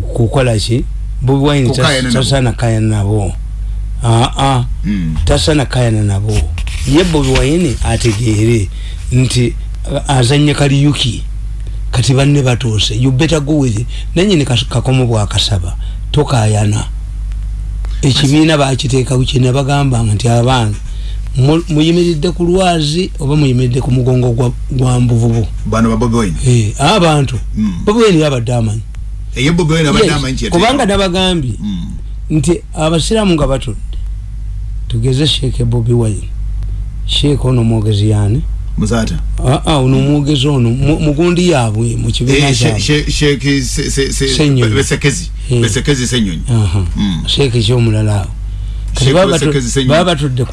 kukola ki bobi wine tasana kayana nabo. aa mm. tasana kayana nabo. Ye bobi wine ategeere nti azanye kaliyuki kati banne batuuse you better go with it. Nanyini kakomo bwakasaba tokayana ekibiina bakiteekawo kyena bagambanga nti abange muyimiridde ku lwazi oba muyimiridde ku mugongo gwa mbuvubu? Abantu bobiwini yabadde amanyi kubanga nabagambye nti abasiraamu nga batudde tugeze sheeke bobi wine. Sheeke ono mwogezi yani muzata aa ono mwogezi ono mugundi yaabwe mukibiina sheeke kyomulala awo. Baba batudde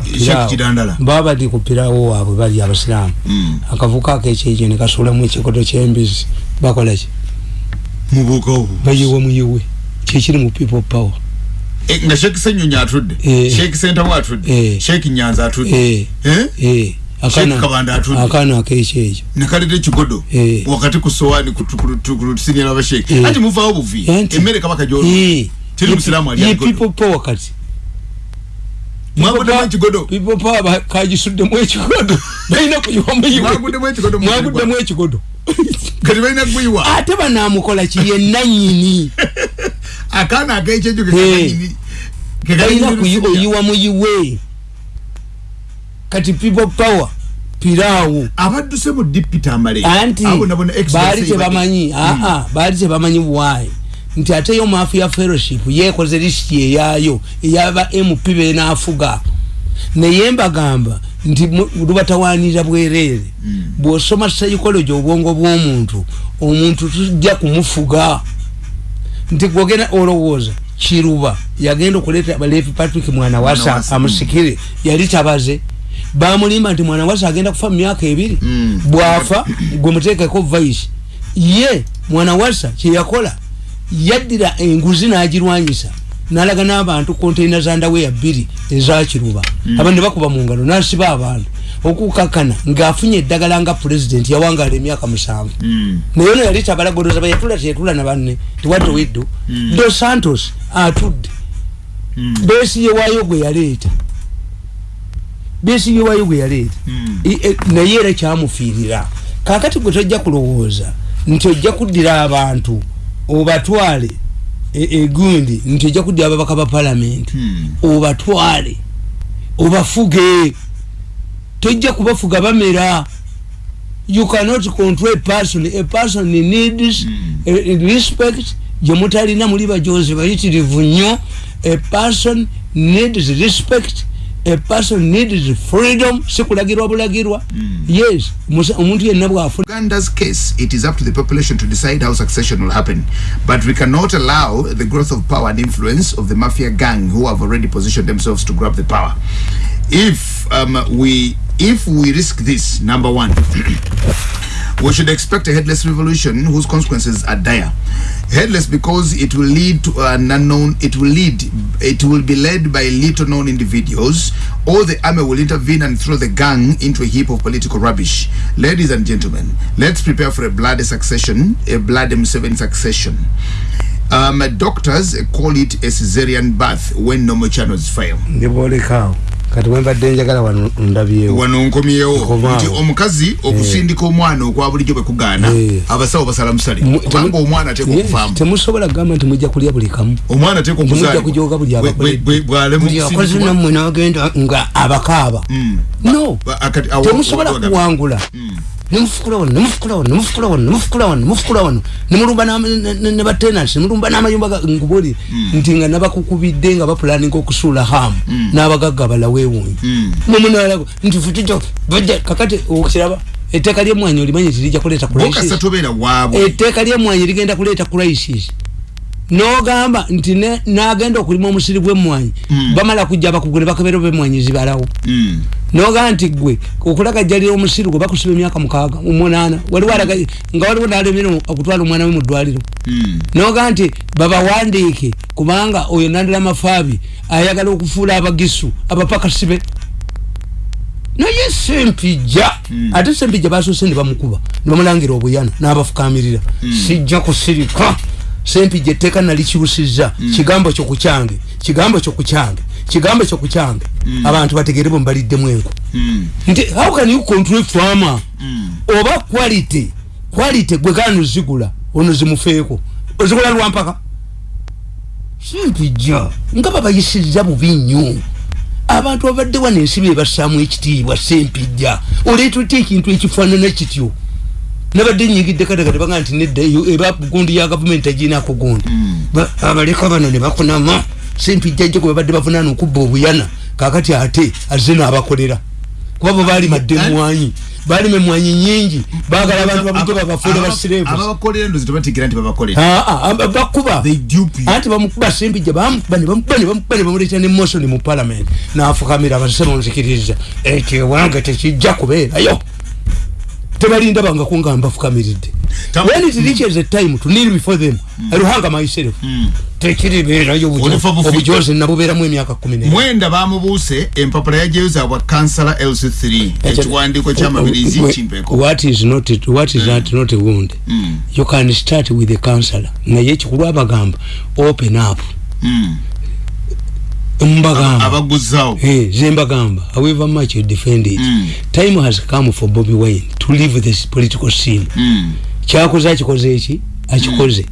baba bali kupirawo waabwe bali abasiraamu. Akavuka akekyejo nekasulamu ekikoto kyembizi bakolaki bayiwe muyiwe. Kyekiri mu people power. Nga sheikh senyonyi atudde. Sheikh sentawo atudde. Sheikh nyanza atudde. Akana akekyejo nekaleta ekigodo. Wakati ku sowani kutusinyira abasheikh ati muvaawo buvi? Emmere kabaka gyolo teri musiraamu ali people power kati. Mwaguddemu ekigodo? people power kagisuddemu ekigodo. Balina kuyiwamwaguddemu ekigodo kati balina kuyiwa. Ate banamukola ki? Yenanyini akaana akekyejo kekananyini balina oyiwa muyiwe. Kati people power piraawo. Abadduse mu dipita amale anti baali tebamanyi. Aa baali tebamanyi bwayi nti ate yo mafia fellowship yekoze lisiti eyayo eyaba mp benafuga naye mbagamba nti lubatawanira bwerere. Mm. bwosoma psychology obwongo bw'omuntu omuntu tujja kumufuga. Nti gwogenda olowooza kiruba yagenda okuleeta levi patrick mwana wasa amusikire yali tabaze. Bamulimba nti mwana wasa agenda kufa mumyaka ebiri. Mm. bwafa gwe muteekeko vice. Ye mwana wasa kyeyakola yaddira enguzi n'agirwanyisa nalaga n'abantu konteina za ndaweya bbiri ezakiruba mm. abantu ne bakuba mu ngalo n'asiba abantu okukakana ng'afunye eddagala nga pulezidenti yawangala emyaka musanvu mm. naye ono yali tabalagodoza bayetula teyetula na banne tiwadde weddo mm. dos santos atudde mm. besiye waayo gwe yaleeta besiye waayo gwe yaleeta mm. e, naye era kyamufiirira kakati gwe tojja kulowooza nti ojja kuddira abantu obatwale egundi nti ojja kuddira ababaka ba palamenti hmm. obatwale obafuge. Tojja kubafuga bamera. You cannot control a person. A person needs hmm. respect. Gyemutalina muli bajozi bayitirivu nnyo. A person needs respect a person needs freedom sikulagirwa bulagirwa. Mm. yes omuntu yenna bwafu Uganda's case it is up to the population to decide how succession will happen. But we cannot allow the growth of power and influence of the mafia gang who have already positioned themselves to grab the power. If um, we if we risk this number one we should expect a headless revolution whose consequences are dire. Headless because it will lead to an unknown it will lead it will be led by little known individuals. Or the army will intervene and throw the gang into a heap of political rubbish. Ladies and gentlemen let's prepare for a bloody succession a bloody M7 succession. Um, doctors call it a caesarean birth when normal channels fail kati wembadde njagala wano ndabyewo. Wano nkomyewo. Nti omukazi okusindika omwana okwa bulijjo bwe kugaana abasawo basala musale. Kubanga omwana ateeka okuvaamu temusobola kugamba nti mujja kulya buli kamu. Omwana ateeka okuzaalimujja kujoga buli abakoledbuli akozi nammwe nagenda nga abakaaba. No. Temusobola kuwangula nemufukula wano nemufukula wano nemufukula wano nemufukula wano nemufukula wano nemulumba ne batenansi nemulumba n'amayumba nguboli nti nga nabakukubidde nga bapulaninga okusuula hamu n'abagagga balawewunyi mumunalago nti futito kakati okiraba etteeka lyemwanyi olimanyi tirijja kuleeta etteeka lyemwanyi ligenda kuleeta crisis nogamba nti nagenda okulima omusiri gwemwanyi mm. bamala kujja bakugule bakebero bemwanyi zibalawo mm. nogamba nti gwe okulagajjalira omusiri gwe bakusiba emyaka mukaaga munaana waliwo alaga nga waliwo nalemire okutwala omwana we mu ddwaliro mm. nogamba nti babawandiike kubanga oyo nandira mafaabi ayagala okufuula abagisu abapakasibe naye sempija mm. ate sempija basose ne bamukuba ne bamulangira obuyana n'abafukamirira mm. sijja kusirika sempijja etteeka nalikyusiza kigambo kyo kukyange. Kigambo kyo kukyange. Kigambo kyo kukyange. Abantu bategere bwe mbaliddemu enku. Nti how can you control farmer? Oba quality quality gwe gani ozigula ono zimufeeko ozigula lwampaka simpijja nga babayisiza bubi nnyo. Abantu babadde wano ensi bebassaamu ekitiibwa sempijja oleeta otya ekintu ekifaanana kityo nabadde nyigidde kadagade baga nti nedda eyo eba gundi ya gavumenti aginako gundi Ba- abaleka bano ne bakunama sempijja jjo gwe babadde bavunaana okubba obuyana kakati ate azze n'abakolera kuba bo baalima dde emwanyi baalima emwanyi nyingi baagala abantu babujjo babafuule basirevu ababakolera endozi tebategeera nti babakolera Ah, ah, bakuba They dupe you. anti bamukuba sempijja bamukuba ne bamukuba ne bamukuba ne mosoni mu parliament n'afukamira abasema nzikiriza ekyo ewange tekijja kubeerayo tebalinda bangako nga mbafukamiridde when it reaches a time to kneel before them I will hang myself tekiribeerayo Olifa bufi- obujozi nabubeeramu emyaka kumi mwenda bamubuuse empapula yajeyo zaabwa kansala lc3 ekiwandiiko kyamabirizi kimpeko. what is not what is that not a wound? You can start with a counselor naye ekikulu abagamba open up. Mm. Mbagamba. Abaguzawo. Hey, zembagamba however much you defend it. Mm. time has come for Bobby Wine to leave this political scene. Mm. kyakoze akikoze eki? Akikoze.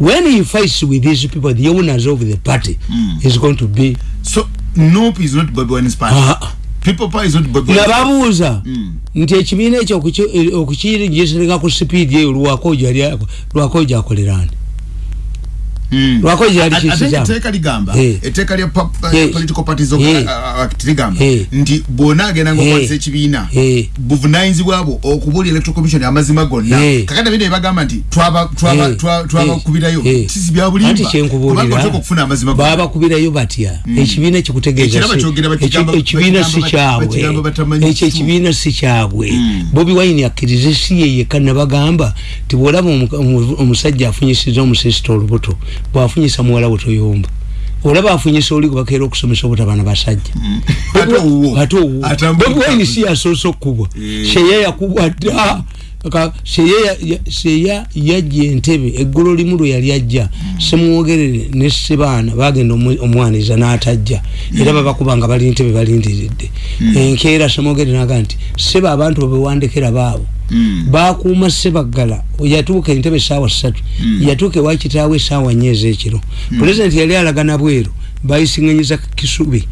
When he fights with these people the owners of the party Mm. is going to be so nope is not Bobi Wine's party. Wine's party nababuuza Mm. nti ekibiina ekyo okukiringisereka ku sipiidi eyo lwakojo ali- Mm. lwakojo yali Ate- ate kisizamu etteeka ligamba Eh. etteeka lya pop- Eh. political parties Eh. uh, act ligamba Eh. nti bwona agenda Eh. ngaokwalisa ekibiina Eh. buvunanyizibwa bwo okubuulira electoral commission amazima gonna Eh. kakati bino ebagamba nti twaba- twaba- Eh. twa- twabakubirayo Eh. sisi bya bulimba anti kyenkubulira kubanga oteka okufuna amazima gonna. babakubirayo batya ekibiina kikutegeeza Ekiraba si- kyogera ekyo- bakigamba- ekibiina si bakigamba- kyabwe bakigamba batamanyi ekyo kifu. ekibiina si kyabwe Mm. bobi wine akkirize si ye yekka nabagamba ti bwolaba omu- omu- omusajja afunyisiza omusesita olubuto bwafunyisa muwala we toyomba. Olaba afunyisa oli gwebakeera okusomesa obutabana basajja. Ate owuwo. ate wine si yasoose okubwa Eh. sheya yakubwa dda Ka- sheya ya- ya- sheya yajja entebe eggulu limu lwe yali ajja. Semwogerere ne sebaana bagenda omwaniza n'atajja. Era babakuba nga bali ntebe balindiridde. Enkeera semwogerere naga nti seba abantu babewandekera baabo. Mm. Bakuuma sebaggala yatuuka entebe esaawa ssatu. Yatuuka ewa kitaawe esaawa nnya ez'ekiro. Pulezidenti yali alagana bweru bayisiŋanyiza kisubi.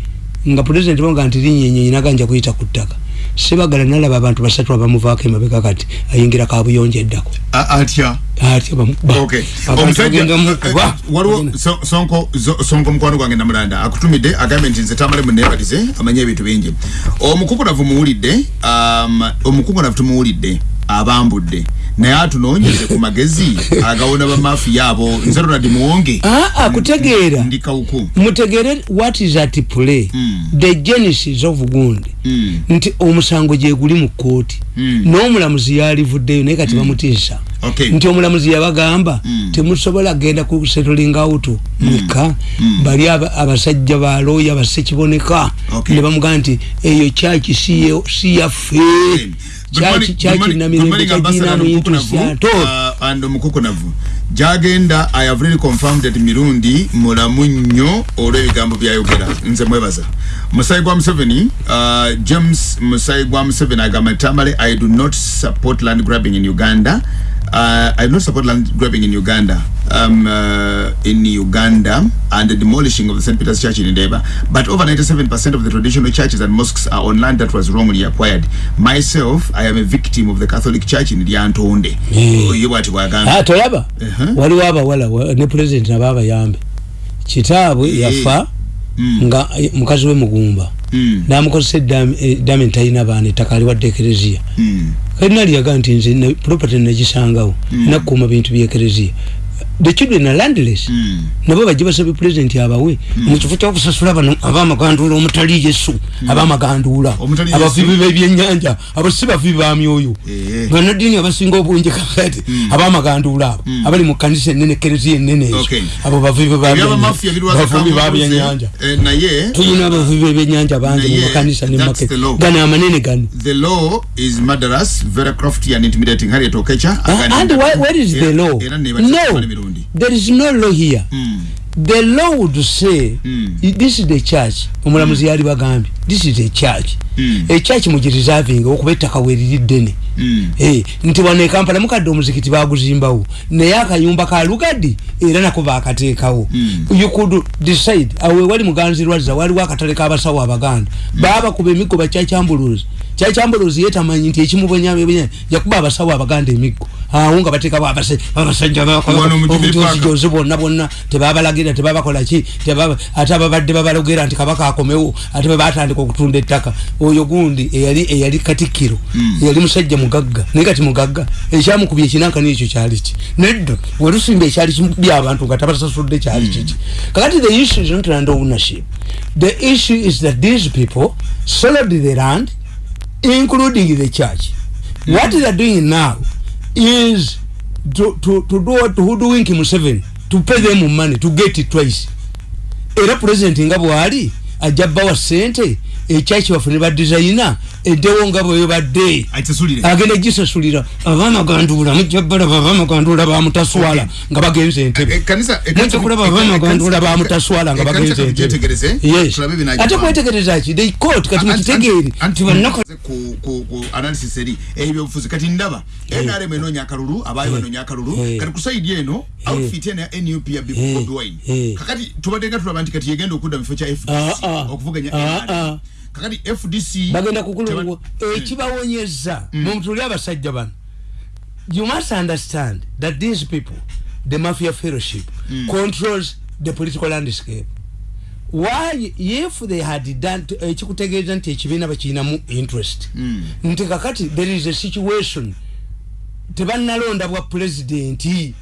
Nga pulezidenti bonga nti linyenyenyi naganja kuyita ku ttaka sebaggala nalaba abantu basatu abamuvaako emabega kati ayingira kabuyonjo eddako. A- atya? Atya bamukuba Okay. abantu Omusajja- bagenda mukuba eh, waliwo So- sonko zo- sonko mukwano gwange namulanda akutumidde agambye nti nze tamale munebalize amanye ebintu bingi. Omukukunavu muwulidde um, omukukunavu tumuwulidde abambudde naye atunoonyeze ku magezi agawona bamafiya abo. Nze ronald muwonge aa kutegeera. ndi kawuku. Mutegere what is at play? Mm. the genesis of gundi Mm. nti omusango gyeguli mu kooti Mm. n'omulamuzi yalivuddeyo naye kati bamutiisa. Okay. nti omulamuzi yabagamba Mm. temusobola genda ku settling out mweka bali aba- abasajja ba looya basekiboneka Okay. ne bamugamba nti eyo kyaki si- si yaffe syato and omukukunavu gyagenda i have really confirmed that mirundi mulamu nnyo olw'ebigambo byayogera nze mwebaza. Musayi gwa museveni uh, james musayi gwa museveni agamba tamale. I do not support land grabbing in uganda Uh, I do not support land grabbing in Uganda, um, uh, in Uganda, and the demolishing of the St. Peter's Church in Ndeba. But over 97% of the traditional churches and mosques are on land that was wrongly acquired. Myself, I am a victim of the Catholic Church in Lyantonde. Yeah. Ye bwati bwagamba. Ah, tolaba Uh-huh. waliwo abawala wa- ne pulezidenti nabo abayambe kitaabwe Eh. yafa Mm. nga eh, mukazi we mugumba Mm. namukozesa eddamen talina baana ettaka aliwadde ekereziya Mm. Kalina lyaga nti nze property nagisangawo nakuuma bintu byekereziya the children are landless Mm. nabo bajje basabye pulezidenti abawe mukifo kyokusasula bano abamaganduula omutali yesu abamaganduula Omutali Yesu. abavibi bebyenyanja abo si bavibi ba myoyo Eh. banadini abasinga obungi kakati abamaganduula abo abali mu kanisa enene kereziya enene ezo Okay. abo bavubi ba birwaza byennyanja naye tuyina abavubi b'ebyennyanja bangi mu makanisa ne law. gano amanene gano the law is murderous, very crafty and intimidating. Harriet Okecha. Uh, and where is the law? No. There is no law here Mm. The law would say Mm. this is the church omulamuzi yali bagambye this is a church Mm. echurch mugirisavinga okuba ettaka weriri ddene Mm. Eh, nti wano ekampala mukadde omuzikiti baguzimbawo naye akayumba ka lugadi era nako bakateekawo Mm. you could decide awe wali muganzirwazza waliwo akatale kabasawo abaganda baba bakuba emiggo bakyakyambuluzi kyakyambuluzi yetamanyi nti ekimubonyabonya yakuba abasawo abaganda emiggo awo nga bateekabo abase- abasajja Wano mu Jubilee Park. obujozi bonna bonna tebabalagira tebabakolaki tebaba- ate ababadde babalogera nti kabaka akomewo ate bebatandika okutunda ettaka oyo gundi eyali eyali katikkiro Mm. yali musajja mugagga naye kati mugagga ekyamukubya ekinankani ekyo kyali ki? Nedda wetusimba ekyali kimubya abantu nga tabasasudde kyali kiki kakati the issue is not land ownership. The issue is that these people sold the land including the church. What they are doing now is to, to, to do what hoodwink Museveni to pay them money to get it twice. Era president nga bwali ajja bawa sente ekyaki bafune ba designer eddewo nga bwebadde agenda gisasulira. Abamagandula mujja balaba abamagandula bamutaswala Okay. nga bagenze Eh, entebe. kanisa mujja kulaba abamagandula bamutaswala nga bagenze ate kwetegereza ki? They court kati mukitegeere nti bannako ku ku ku analysis eri ebyobufuzi. Kati ndaba NRM enoonya akalulu abayo banoonya akalulu. Eh. kati ku side eno outfit eno ya NUP ya Eh. Bobi Wine. Eh. kakati tubadde nga tulaba nti kati yegenda okudda mu kifo kya FDC ah. okuvuganya Ah, NRM ah. Kakati FDC bagenda kukulungu. Teba- ekibawonyeza mumutuli abasajja bano. You must understand that these people the mafia fellowship controls the political landscape. Why if they had done ekikutegeeza nti ekibiina bakirinamu interest Mm. nti kakati there is a situation tebannalonda bwa pulezidenti Mm.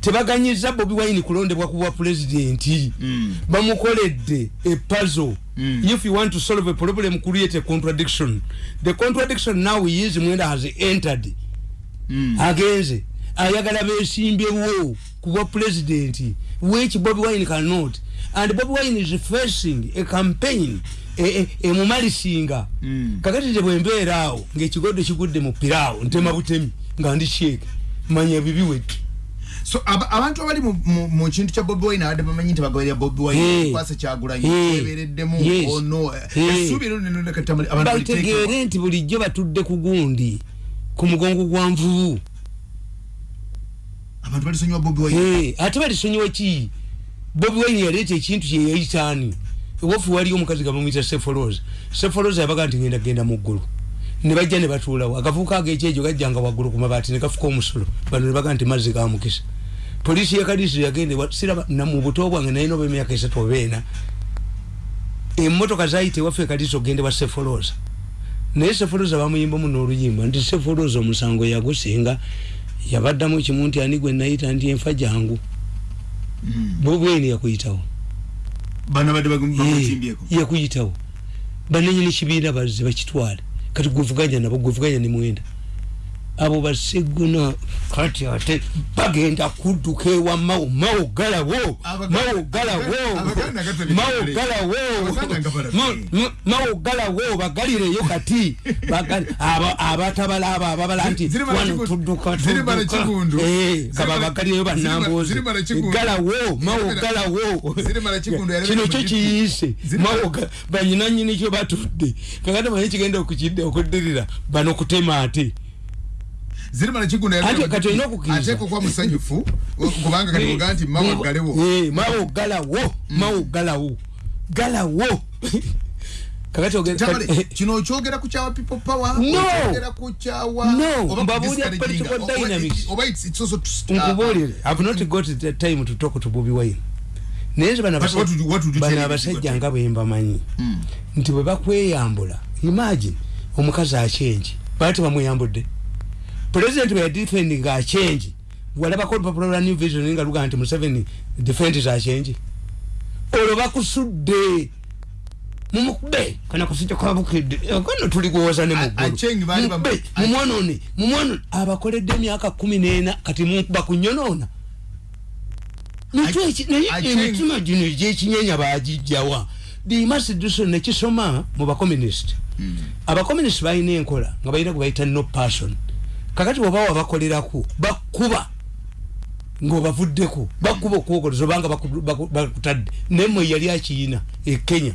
Tebaganyiza bobi wine kulondebwa ku bwa pulezidenti. Mm. bamukoledde puzzle. Mm. if you want to solve a problem create a contradiction. The contradiction now is mwenda has entered. Mm. agenze. Ayagala besimbyewo ku bwa pulezidenti which bobi wine cannot. And bobi wine is facing a campaign emumalisinga Mm. kakati te bwembeera awo ngaekigoddo kigudde mu piraawo ntema butemi nga ndi sheeke manya ebibi wetu so aba- abantu abali mu- kintu kya bobi wine abadde bamanyi nti bagoberera bobi wine kwasa kyagulanyi Hey. ebeereddemu Yes. ono Hey. essuubi bategeere nti bulijjo batudde ku gundi ku mugongo gwa nvubu. Abantu balisonyiwa bobi wine. Ate balisonyiwa ki? Bobi wine yaleeta ekintu kyeyayitaani ewafu waliyo omukazi gamumwita sefoloza sefoloza yabaga nti ngenda genda mu ggulu. Ne bajja ne batuulawo. Akavuuka agekyejo gajjanga waggulu ku mabaati ne gafuka omusulo bano ne baga nti mazzi gamukisa poliisi yakadiso yagende siraba na mu buto bwange naye noba emyaka esatu oba ena emmotoka zayita ewaffe ekadiso ogendebwa sefoloza. Naye sefoloza bamuyimbamu n'oluyimba nti sefoloza omusango yagusinga yabaddamu ekimu nti ani gwe nayita nti enfa jangu. Bobweni yakuyitawo. Bano badde bamutimbyeko yakuyitawo. Bananyini kibiina bazze bakitwale. Kati gwevuganya nabo gwevuganya ne mwenda abo baseguna kati ate bagenda kudduka ewa mawo mawo galawo mawo galawo mawo galawo. Nga mawo galawo bagalireyo kati. Abatabala abo ababala nti wano tudduka tudduka. Kigundu. Ziri kaba bala- bagalireyo ziri bala- bannamboozi ziri bala Kigundu. galawo mawo galawo. kino mu kyo GP. kiyise. Ziri bala- mawoga banyinanyini kyo batudde. Kakati manyi kigenda okukidde okuddirira bano kutema ate zirimala kigunda Ate kati olina okukkiriza. ateeka okuba musanyufu kubanga kati kugaa nti mawo galewo Eh, mawo galawo. Mawo galawo. Galawo. Kakati oge- Tamale, kati- kino okyogera ku kyawa people power? No. okyogera ku kyawa No, mbabuulira discouraging, political dynamics. oba it's- it's also to- nkubuulire. I've not got the time to talk to bobi wine. Naye bano tell him? abasajja nga bwe mbamanyi. Mm. nti bwe bakweyambula imagine omukazi akyenji bala tebamweyambudde pulezidenti bwe yadifendi nga akyenji walabako olupapula lwa new vision nga luga nti museveni defendi zakyenji olwo bakusudde mumukube kana kusijja kwabukidde kano tuli kuwoza ne A- Achengi baali bam- mugube mumwonone mumwonone abakoledde emyaka kumi n'ena kati mukuba kunyonoona. Achengi- Achengi- emitima gino egyekinyenya bagijjawa bimasidso nekisoma mu bakomunisiti abakomunisiti balina enkola nga balina gwe bayita no person kakati oba wabakolerako bakuba ng'obavuddeko bakuba okwokoleza obanga baku- baku- bakutadde. Nemwe yali akiyina e kenya.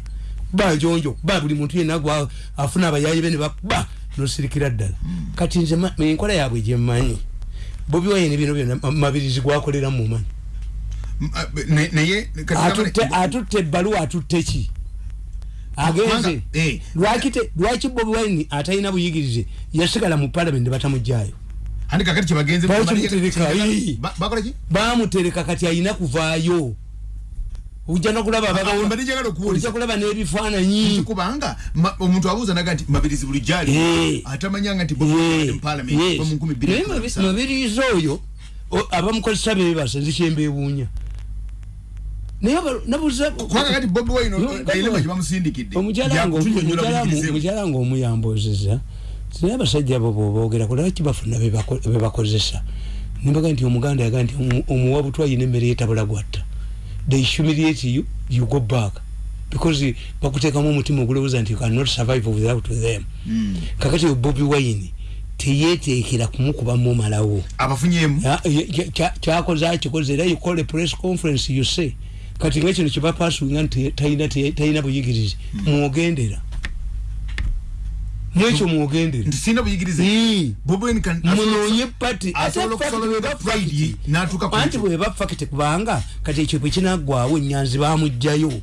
Bajonjo kuba buli muntu yenna gwa afuna abayayi bene bakuba nosirikira ddala. Kati nze enkola yaabwe gyemmanyi bobi wayini bino byonna ma- mabirizi gwakolera mumanyi be- ne- naye atutte ebbaluwa atutte ki agenze Kubanga, eh, lwaki bobi wayini atalina buyigirize? Yasigala mu palamenti batamugjayo bamutereka kati ayina kuvaayo. Ojja nokulaba Awo mbadde njagala okubuuliza. ojja kulaba n'ebifaananyi. Kubanga omuntu abuuza naga nti mabirizi buli gyali. Eh. atamanyanga nti nkumi bbiri Naye mabirizi oyo abamukozesa bebasa nzikyembeewuunya naye aba- nabuuza kubanga kati bobi kailema kyebamusindikidde omukyala omukyala ngaomuyambozeza naye abasajja abo boboogera kulaki bafuna bebako- bebakozesa nimbaga nti omuganda yaga nti omu- omuwa butwa yina emmere yetabula gwatta. They humiliate you you go back. Because bakuteekamu omutima ogulowooza nti you cannot survive without them. Mm. kakati bobi wine teyeteekera kumukubamu malawo abafunyemu Ya- ya- ya- kya- kyakoze akikoze era you call a press conference you say kati nga kino kyebapasuinga nti talina talina buyigirize mwogendera. Mwekyo mwogendera. Munoonye pati asobola okusololera Friday n'atuuka ku anti ekyo. bwe bafa kiti kubanga kati ekyo bwe kinaggwawo enyanzi bamugjayo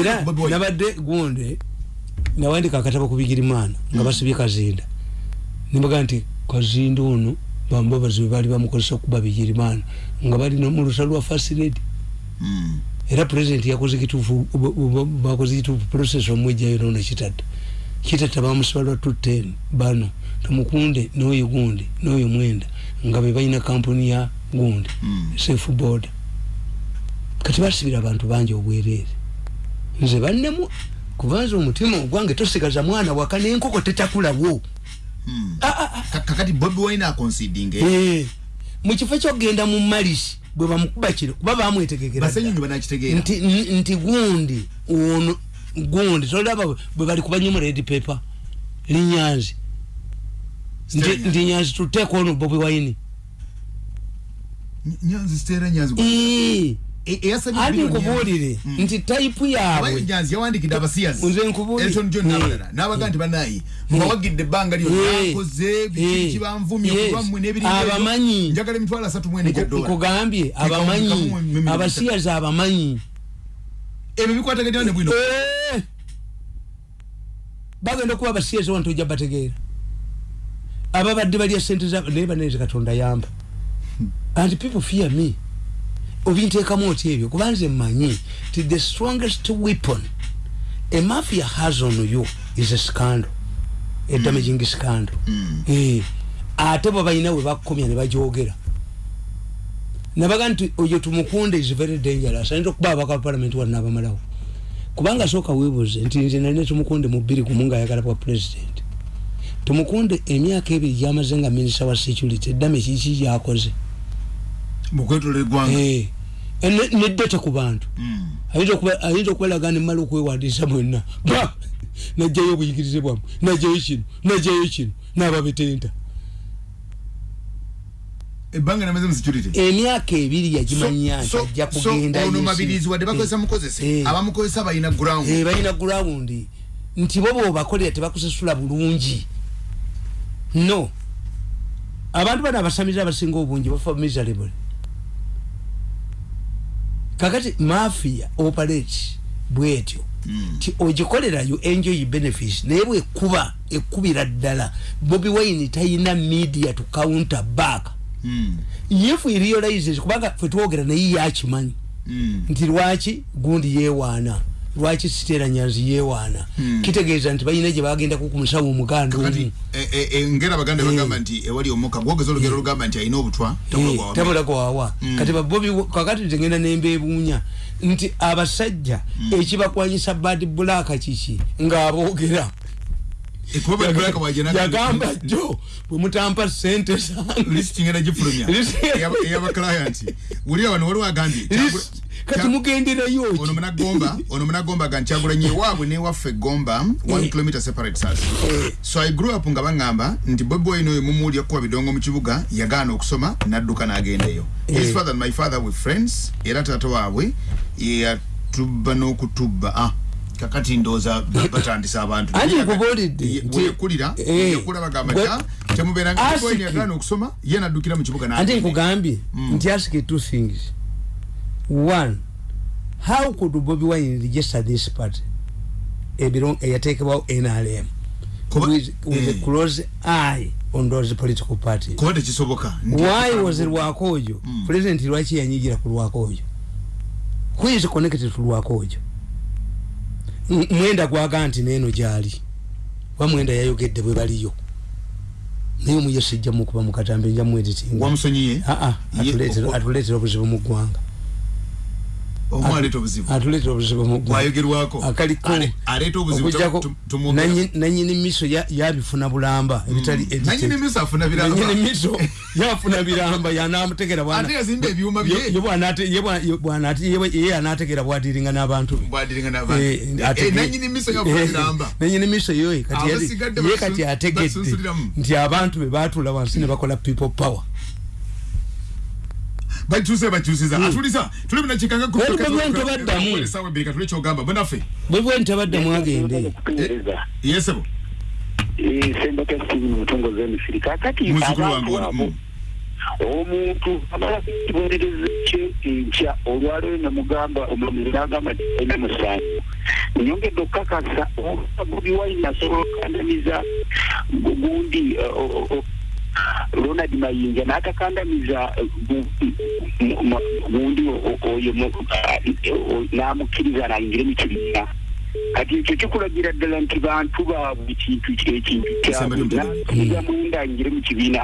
era nabadde gundi nawandika akatabo ku bigirimana nga basibye kazinda. Nimbaga nti kazinda ono bambabazi bwe baali bamukozesa okuba bigirimana nga balina mu lusa lwa fasiledi Mm. era pulezidenti yakoze kituufu b- bakoze kituufu process omwejjayo nona kitadda kitatta bamusiba lwa tuteni bano tumukunde n'oyo gundi n'oyo mwenda nga be balina kampuni ya gundi Mm. safe board kati basibira abantu bangi obwereere nze bannemu kubanza omutima ogwange tosigaza mwana waka n'enkoko tetakulawo Mm. Ah, ah, ah. Ka- kakati bobi wine aconsiding Eh, mu kifo kyogenda mu malisi bwe bamukuba kiro kuba bamwetegekera nti, nti gundi ono gundi tolaba bwe bali kubanyuma red paper linyanzi. Nti nyanzi tuteeka ono bobi wayini Ny- nyanzi Stella Nyanzi anti billion nkubuulire Mm. nti taipu Abayi yaabwe nyanzi yawandikidde abasiyazi nkubuulire. elton john nabalala n'abaga nti banayi. Mbawagidde ebbanga lyo. Eh. nakoze Eh. biki kibanvumye Yes. kulwammwe n'ebirira ebyo. Abamanyi. njagala emitwalo asatu mwene gya Nku- dola nkugambye Kikamu- abamanyi. abasiyazi abamanyi. Ebyo bikwataganya ne bwino. Bagenda okuba abasiyazi wantu ojja bategeera. Ababadde balya sente naye baneze katonda yamba. And people fear me obinteekamu oti ebyo kuba nze mmanyi ti the strongest weapon a mafia has on you is a scandal a damaging scandal. Mm. Eh, ate bwe balina we bakomya ne bajogera nabaga nti oyo tumukunde is very dangerous ayinza okuba abaka parliament wano nabamalawo kubanga sooka weebuze nti nze nalina tumukunde mu bbiri gumu ngaayagala bwa president. Tumukunde emyaka ebiri gyamaze nga minisita wa security eddame kiki gyakoze mukwetola eggwanga. Eh, ne- neddete ku bantu. Mm. ayinza okuba- ayinza okubalaga nemala okwewandiisa mwenna. Ba! Najjayo obuyigirize bwammwe najjayo kino najjayo kino nababetenta ebbanga namaze mu security. Emyaka ebiri yagimanya nti ajja kugenda ono mabirizi wadde bakozesa Eh. mukozese? Eh. abamukozesa balina ground. Eh, balina gurawundi nti bo bobakolera tebakusasula bulungi. No. Abantu bano abasamize abasinga obungi bafa miserable kakati mafia operate bwetyo Mm. ti ogikolera you enjoy benefits naye bwekuba ekubira ddala bobi wine talina media to counter back Mm. if he realizes kubanga fe twogera naye yakimanyi Mm. nti lwaki gundi yewaana lwaki siteera nyanzi yewaana Hmm. kitegeeza nti balina gye bagenda kukumusawo omuganda kati omu. e- e- e- ngera abaganda Eh. bagamba nti ewali omukka gwogeza olugero olugamba nti alina obutwa tabulagwa tabulaga wawa Mm. kati babobi kakati tegenda nembeebuunya nti abasajja ekibakwanyisa bad bulaka kiki? Ng'aboogera. Ekuba bulaka wajena yagamba jjo bwe mutampa sente zange kati mugenderayo ki ono munagomba ono munagomba gankyagulanye ewaabwe newaffe gomba 1 Eh. km separates us Eh. so i grew up nga baŋŋamba nti bobi wine oyo mumuwulya kukuba bidongo mu kibuga yagaana okusoma n'adduka n'agendayo his Eh. father and my father were friends era taata waabwe yeyatubba n'okutubba ah kakati ndooza batandisa abantu Ye- nkubuulidde ye- yakula bagamba gwe- ta temubeera nga Bobi Wine Asiki. yagaana okusoma ye n'addukira mu kibuga ante n'agenda. nkugambye Mm. nti ask two things one how could bobi wine register this party? Ebiro eyateekebwawo nrm Kuba- with, with a eh. close eye on those political parties. Kuba tekisoboka Nti- why was lwakojo? Mm. president lwaki yanyigira ku lwakojo? Who is connected to lwakojo? M- mwenda gwaga nti neeno gyali. Wa mwenda yayogedde bwe baliyo. Naye omuyo sijja mukuba mukatambe nja mweditinga wamusonyiye aa Ye- o- atuleetera obuzibu mu ggwanga obuzibu. atuleetera obuzibu mu ggwanga bwayogerwako akaliko Ale- aleeta obuzibu nanyini miso ya- yabifuna bulamba ebitali edited. nanyini miso afuna yafuna biramba yanamutegera bwana- Ate yazimba ebyuma bye. ye- ye bwanate- ye bwa- ye bwanate- ye- ye anategera bwadiringa n'abantu bwadiringa n'abantu Eh, Eh, nanyini miso yafuna eh, biramba. nanyini miso yoye kati yali- ye kati ategedde. nti abantu be batula wansi ne bakola people power bakyuse bakyusiza atulisa tuli munakikanga Bwe bwe ntobaddamu. sawa ebbiri katule kyogamba bunaffe bwe bwe ntabadde mwagende. kupenyereza yesebo sembaka steven mutongoza emisiri kakati Muzzukulu abantu wange ono, abo omuntu amala kye enkya olwaleero nemugamba omulumiri nagamba nti alina musanvu nyongedde okukakasa oba bobi wine asobola okukandamiza gu- gundi uh, ronald mayinja n'atakandamiza gundi o- o- oyo n'amukkiriza nayingire mu kibiina kati ekyo kikulagira ddala nti bantu baabwe ekintu ekintu Sembera kyabwe mutego. nakiriza munda ngire mu kibiina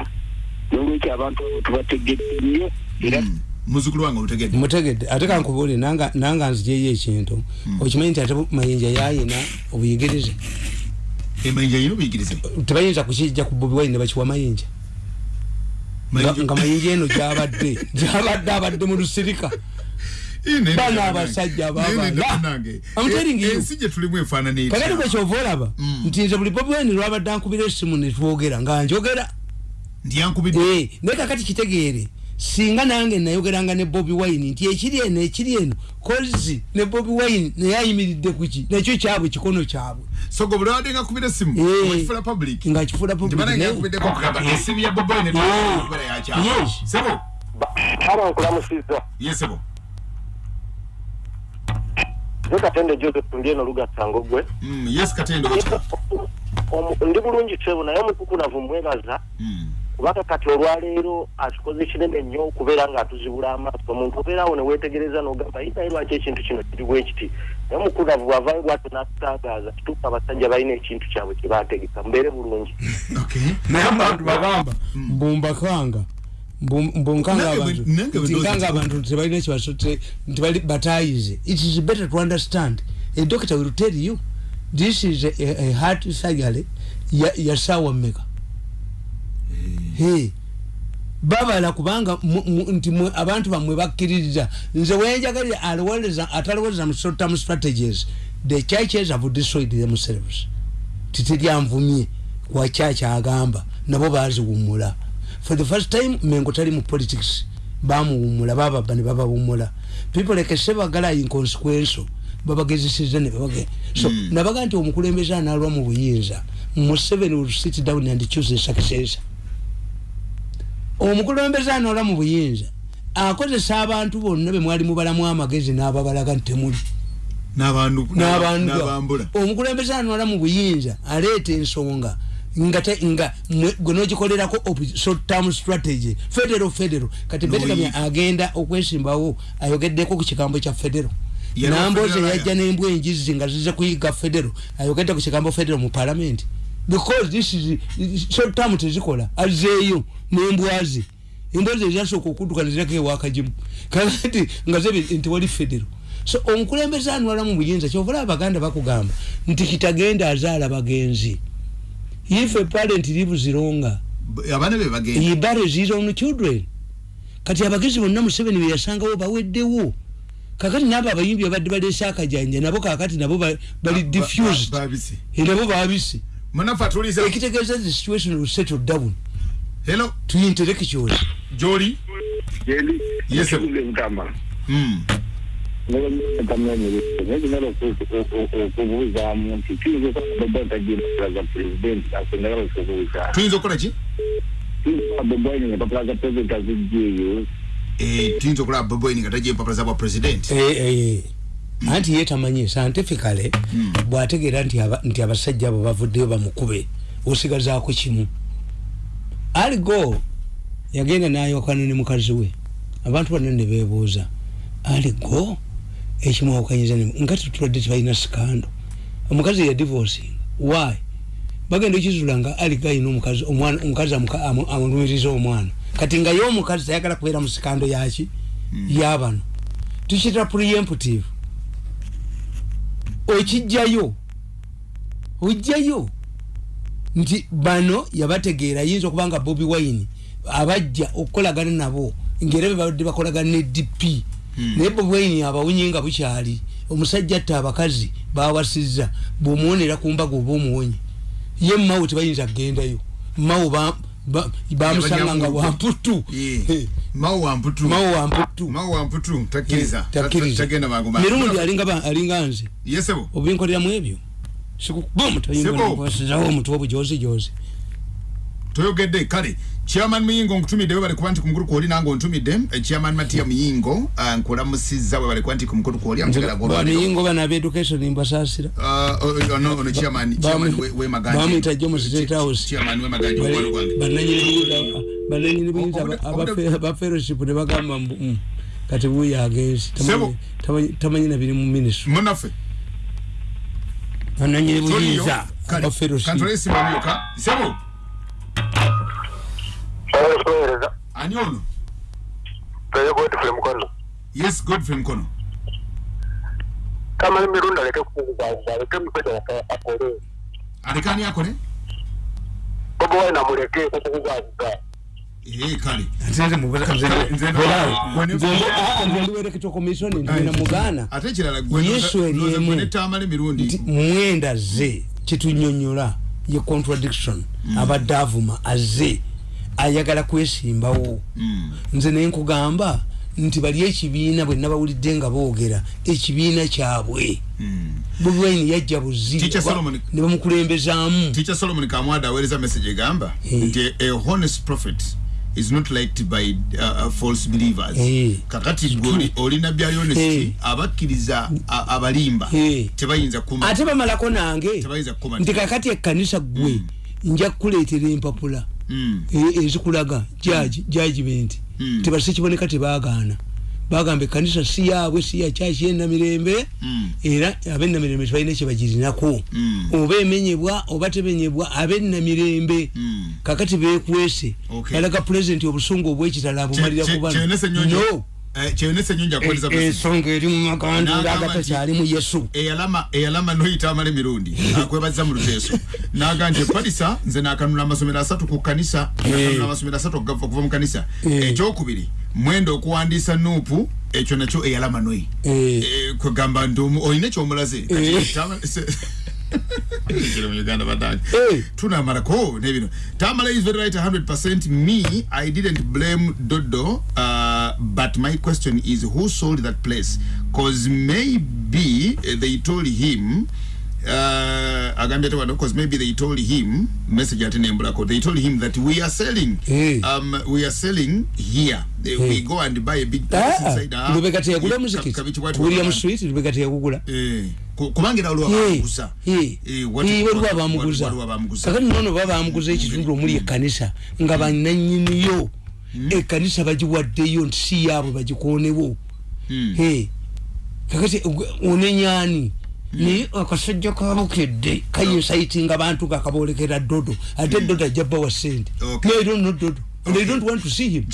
n'olwekyo abantu abo tubategedde nnyo era Mm. muzukulu wange olutegedde mutegedde. Ate kankubuulire nanga nanga nzijeyo ekintu. Okimanyi nti ate mayinja yayina obuyigirize? Emayinja yino buyigirize tebayinza kukijja ku bobi wine ne bakiwa mayinja nga mayinja eno gyabadde gyabadde abadde mu lusirika bano abasajja babala. I'm telling you. ensi gye tulimu efaanana kakati etya kwekyova olaba Mm. nti nze buli bobi wine lwabadde ankubira essimu netwogera nga njogera nti yankubidde Eh, naye kakati kitegeere singa nange nayogeranga ne bobi wine nti ekiri eno ekiri eno kozi ne bobi wine naye ayimiridde kuki nakyo kyabwe kikono kyabwe. Sogo nga kubira esimu Eh. public. Nga kifuula nti banange yankubiddeko kugamba esimu ya boboine kubera yakyamu Yes. sebo? Haba nkulamusizza. Yesebo nze katende joseph ndi eno lugattanga ogwe Mm, yes Omu- ndi bulungi sebo naye omutukunavu mwebaza Mm. Kubanga kati olwaleero akikoze kinene nnyo okubeera nga atuzibula amaaso. Omuntu obeerawo ne weetegereza n'ogamba yi naye lwaki ekintu kino kiri bwe kiti? Naye omukunavu bwavayo bwatyo n'atutangaaza kituuka abasajja balina ekintu kyabwe kye baategeka mbeere bulungi. Okay naye abantu bagamba mbumbakanga. Mbu- mbunkanga abantu. tebalina kibaso nti bali batayize. It is better to understand. A doctor will tell you this is a, a, a heart surgery. Ya, ya sawa mmeka. Babala kubanga nti abantu bamwe bakkiririza. Nze wenjagalira alowoleza atalowoleza mu short term strategies. The churches have destroyed themselves. Titeryanvumye wakyaki agamba. Nabo baziwumula for the first time mengo tali mu politics. Bamuwumula bababa ne babawumula people like sebagala inconsequential babagezeseza ne babage. So Mm. nabaga nti omukulembeze analwa mu buyinza. Museveni will sit down and choose a successor omukulembeze anola mu buyinza akozesa abantu bonna be mwali mubalamu amagezi n'ababalaga nti temuli. N'abantu n'abantu n'abambula. Omukulembeze anola mu buyinza aleeta ensonga nga te- nga gwe nogikolerako op- short term strategy federal federal. Kati ye- agenda okwesimbawo ayogeddeko ku kigambo kya federal. Namboze yajja n'embwa enjizi nga zize kuyiga federal ayogedde ku kigambo federal mu parliament. Because this is short term tezikola azeeyo n'embwa ze embwa ze zasooka okudduka nezirako ewakagimu kakati nga zebe nti wali federal so omukulembeze anwala mu buyinza kyovala abaganda bakugamba nti kitagenda azaala bagenzi if a parent lives longer B- abaana be bagenda he buries his own children kati abagezi bonna museveni beyasangawo baweddewo kakati nabo abayimbi abadde balesa akajanja nabo kakati nabo ba- bali diffused Eh, nabo babisi ekitegeeza the situation will settle down hello? To intellectuals joli? Yendi Yes, sir. mutama mm. nekinala okubuuzaamu nti tuyinza okuba tajimpapula za pulezidenti asengala okubuuza tuyinza okukola ki? Wine empapula za pulezidenti azijjeeyo Eh, tuyinza okulaba boboini nga tajja empapula za bwa president. Eh, eh, anti ye tamanyi scientifically Mm. bwategeera nti abasajja abo bavuddeyo bamukube osigazaako kimu aligo yagenda nayokana ne mukazi we. Abantu bonna ne bebuuza aligo ekimwawakanyiza nga tetulwadde tebalina sikando? Omukazi ya divorcing. Why? Bagenda ekizula nga aligo ayina omukazi amulumiriza omwana. Kati nga ye omukazi tayagala kubeera mu sikando yaki yabano tukiyita preemptive. Okijjayo ojjayo nti bano yabategeera yinza okuba nga bobi wine abajja okukolagana nabo ngaera bebadde bakolagana ne dp Hmm. naye bobi wine abawunye nga bukyali omusajja atta abakazi bawasizza bwomuwonera ku mbaga oba omuwonye. Ye mawo tebayinza kugendayo mawo ba- ba- bamusanga nga wamputu. mawo wamputu. Mirundi alinga nze. Yesebo obinkoleramu ebyo sikukuba Sebo. omutayinasizawo omutwe obujozi jozi toyogedde kale. Chairman muyingo nkutumidde we balikuba nti ku mukulu kwoli nange ontumidde Eh, chairman matiya muyingo ah, nkulamusizza we balikuba nti ku mukulu kwoli baniyingo bana oh, oh, no, ono chairman chairman we- we Maganje. bamwita jo mu state house. Bananyini obude- abafelowship ne bagamba mm, kati buyo agenzi Sebo. tamanyi nabiri mu ministry. Munaffe bananyini Toliyo, buyinza kale, abafelowship kantole esimu omyoka sebo sowereza ani ono? Toyo godfrey mukono yes godfrey mkono. Kamala emirundi aleke kukuguzaguza aleke musajja akole alekani akole bobi wine amuleke ndina mugana ate ekirala Yesu eriemu. netamala emirundi. Nti mwenda ze kitunyonyola ye contradiction abadde avuma aze ayagala kwesimbawo. Mm. nze nenkugamba nti bali ekibiina bwe nabawulidde nga boogera ekibiina kyabwe. Mm. wine yajja buzi Teacher Solomon- ne bamukulembezaamu. Teacher solomon kamwada aweereza message egamba nti a honest prophet is not liked by uh, uh, false believers Eh. kakati gwe oli- olina Eh. honesty abakkiriza a- abalimba Eh. tebayinza kuma ate bamalako nange tebayinza kukuma nti kakati ekkanisa gwe nja kukuleetera empapula Mm. e- ezikulaga jaji judgment Mm. tebase kiboneka tebagaana bagamba ekkanisa si yaabwe si ya kyaki yenamirembe Mm. era abenamirembe tebalina kyebagirinako Mm. oba emenyebwa oba temenyebwa abenamirembe Mm. kakati bekwese balaga pulezidenti obusungu obwekitala abumalira ku bano no eh, kyeyonesa ennyonjo akoleza E- message. ensonga eri mu magandula N'agamba agatakyali mu yesu eyalama eyalama noyita amala emirundi akwebaza mu luteeso naga nti epalisa nze nakanula amasomero asatu ku kanisa nakanula amasomero asatu okugava okuva mu kanisa Eh. ekyokubiri mwenda okuwandiisa nuupu ekyo nakyo eyalama noyi Eh. Eh, kwegamba nti olina ekyomulaze Eh. Eh. tunamalako nebino tamala is very right 100% me i didn't blame dodo uh, but my question is who sold that place? Cause maybe uh, they told him uh, agambye ate wano cause maybe they told him message ate nembulako they told him that we are selling Eh. um, we are selling here. Uh, we go and buy a big place inside ah, lubega teyagula eh, muzikiti william street lubega teyagugula eh, ku- kubanga era waliwo abamuguza Eh, waliwo abamuguza kakati nono baba bamuguza ekitundu omuli ekkanisa nga bananyiniyo ekkanisa bagiwaddeyo nti si yaabwe bagikonewo Mm. Eh, kakati ogwe- onenyani naye akasajja kabukedde kayinsayitinga abantu gakabolekera dodo ate dodo ajja bbawa sente naero no dodo they don't want to see him.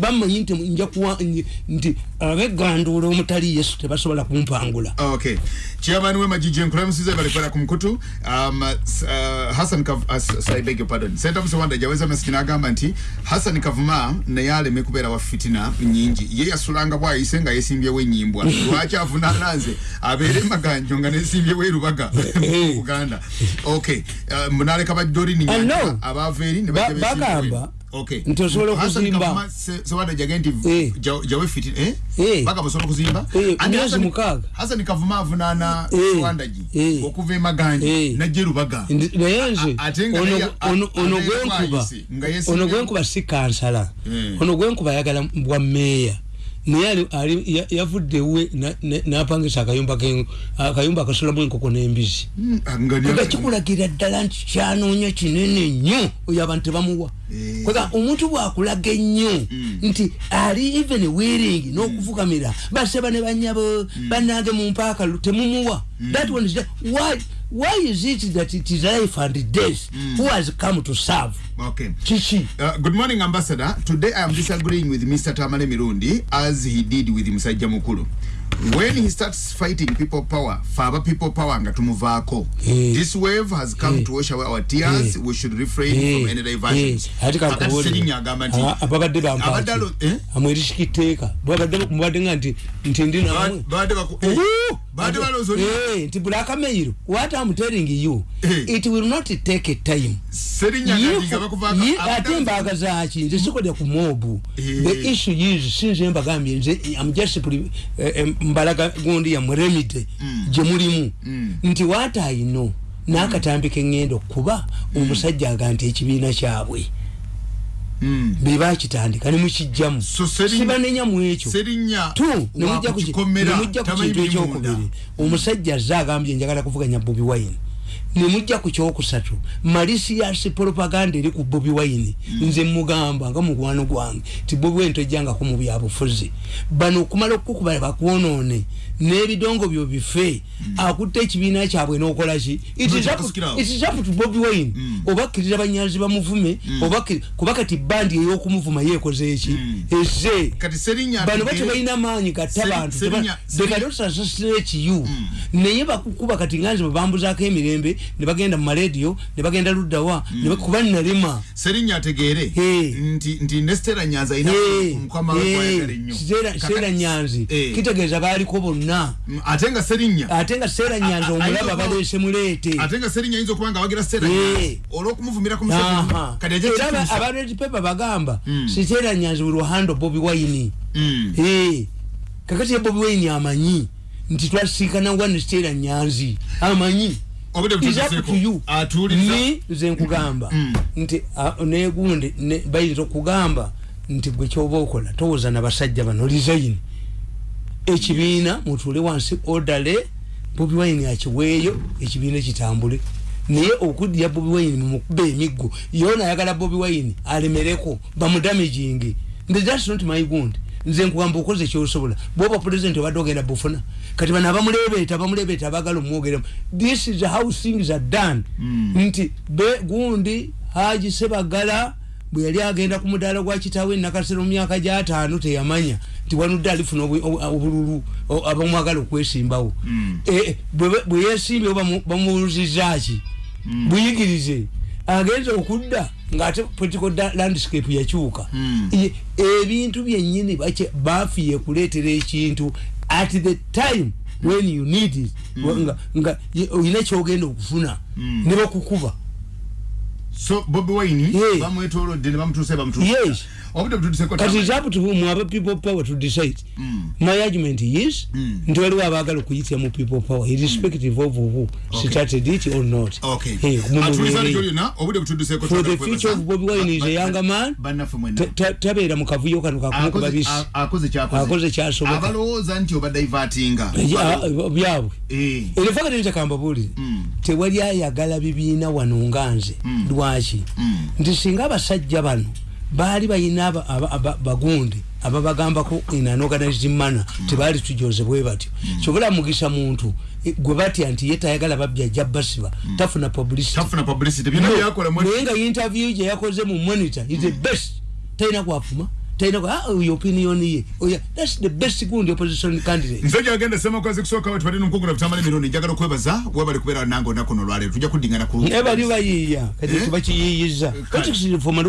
Bamanyi nti nja kuwa nti- nti abeganduula omutali yesu tebasobola kumpangula. Okay. Chairman we majiji nkulamusize balikwera ku mukutu. Um, s- uh, hassan Kav uh, I beg your pardon. Senta musewanda jaweza message n'agamba nti hassan kavuma naye aleme kubeera wa fitina nyingi ye yasulanga bwayise nga yesimbyewo enyimbwa lwaki avunaana nze abeere maganjo nga nesimbyewo erubaga mu buganda. Okay. Uh, munaleka badolini I know. abaava eri ne Ba- bajja nti osobola okuzimba. Kavuma se- sewanda jage nti Eh. ja- jawe fitina eh? Eh. bagamba osobola okuzimba Eh, Andi myezi Hassan- mukaaga. hasani kavuma avunaana Eh, swandagi eh. okuva emaganja Eh. najja erubaga naye nze ono- gwenkuba si kansala Mm. ono gwenkuba ayagala bwa meeya naye yavudde we na- na- napangisa akayumba akayumba akasulamu enkoko n'embizi Mm, nga nga kikulagira ddala nti kyanoonya kinene nnyo oyo abantu tebamuwa Eh. kwega omuntu bwakulaga ennyo nti ali even wearing n'okufukamira baseba ne banyabo banange mu mpaaka lu- temumuwa that one is why why is it that it is life and death? Who has come to serve? Okay. Kiki Uh, good morning ambassador. Today i am disagreeing with mr tamale mirundi as he did with musajja mukulu when he starts fighting people power faba people power nga tumuvaako Eh. this wave has come Eh. to wash away our tears. Eh. we should refrain from any diversions Serinya agamba nti abadde amwerisika itteeka babadde mubadde nga nti nti ndi namwe Ba- baadde baku- baadde balowooza oli- Eh, nti blackmail what i'm telling you Eh. it will not take a time. Ate embaga zaki nze sikodya ku mobu Eh. the issue is sinze mbagambye nze am just mbalaga gundi ya muremide gye mulimu. Nti what i know n'akatambi keŋŋenda okuba omusajja aga nti ekibiina kyabwe. Bebakitandika nemukijjamu So Serinya- sibanenya mu ekyo tu nemujja ku ki- wakukikomera, nemujja ku tamanyi kintu biri munda. ekyokubiri. Omusajja azze agambye njagala kuvuganya bobi wine nemujja ku kyokusatu malisias propaganda eri ku bobi wine. Nze mugamba nga mukwano gwange ti bobi wine tojjangako mu byabufuzi bano okumala okukuba bakwonoone n'ebidongo byo bife akutte ekibiina kyabwe n'okolaki It is up- Kusikirawo. it is up to bobi wine. Oba akkiriza banyazi bamuvume akkiri- kuba kati bandi ey'okumuvuma yeekoze eki? Eze. Bano batebalina maanyi gatta bantu Serinya- dekatosasasira ekiyu naye bakukuba kati nganze bebambuzaako emirembe ne bagenda mu marediyo ne bagenda luddawa ne ba- kuba nalema serinya ategeere? Eh. nti nti ne stera nyanza ayina mukama we kwayagala ennyo. Kakati- seera nyanzi. Eh. kitegeeza baaliko bonna. Mm, ate nga serinya ate nga seera nyanzi A- a- omulaba ayinza- baleese muleete. ate nga serinya ayinza okuba nga awagira stera Eh. nyanza olw'okumuvumira ku Aha. musajja kati ajja era kituusa. abaleti pepa bagamba Mm. siteera nyanzi buli wahando bobi wayini Mm. Eh, kakati ya bobi wayini amanyi nti twasinkana wa ne siteera nyanzi amanyi ni nze nkugamba. Mm. nti ah, negundi ne- bayinza okugamba nti gwe kyoba okola towooza na basajja bano resign. Ekibiina mutuule wansi odale. Bobi wine akiweeyo ekibiina kitambule. Naye okuddya bobi wine mumukuba emiggo yona ayagala bobi wine alemereko bamudamagingi nze thats not my gund nze nkugamba okoze kyosobola. Bwoba pulezidenti obadde ogenda bufuna. Kati bano abamulebeeta bamulebeeta abagala omwogeremu this is how things are done. Nti be gundi haji sebagala bwe yali agenda ku mudaala gwa kitaawe nakasero mu myaka gyataano teyamanya nti wanudde alifuna obululu abamwagala okwesimbawo. Eh, bwe- bwe yesimbyewo bamu- bamuwuluzizaki buyigirize agenza okudda ngaate political landscape yakyuka. Mm. Ye- ebintu byennyini bake- bafiye kuleetera ekintu at the time when you need it. Nga- nga olina kyogenda okufuna. Mm. ne bakukuba so bobi wine Yeah. bamwetolodde ne bamutuuse bamutuusa Yes. obudde butuuseeko kati is up to whom aba people power to decide. Mm. my argument is Mm. nti waliwo abaagala okuyitira mu people power irrespective of who Okay. started it or not. Okay. Mu butuuseeko for the future of bobi wine is a younger man tabeera mu kavuyo kano kakumukuba Akoze- bisi a- akoze kyakoze akoze kyasoboka abalowooza nti obadaivatinga byabwe. Eh. erifaka tebitakambabulire Mm. tewali ayagala bibiina wano nga nze lwaki? Mm. nti singa abasajja bano baali balina bagundi ababagambako in an organized manner tebaali tujoze bwe batyo. Kyobulamugisa muntu eh, gwe batya nti ye tayagala babya ajja basiba tafuna publicity. Naye nga interview gye yakoze mu monitor is the best. Talina kwafuma talina kwa ah, oyo opinion ye. Oya that's the best gundi opposition candidate. Nze gyagenda semakwezi kusooka we tubalina omukugula butamala emirundi njagala okwebaza webali kubeera nange olunaku no olwaleero tujja kuddingana ku naye bali bayiiya kati Eh? tubakiyiiyiza kati reform and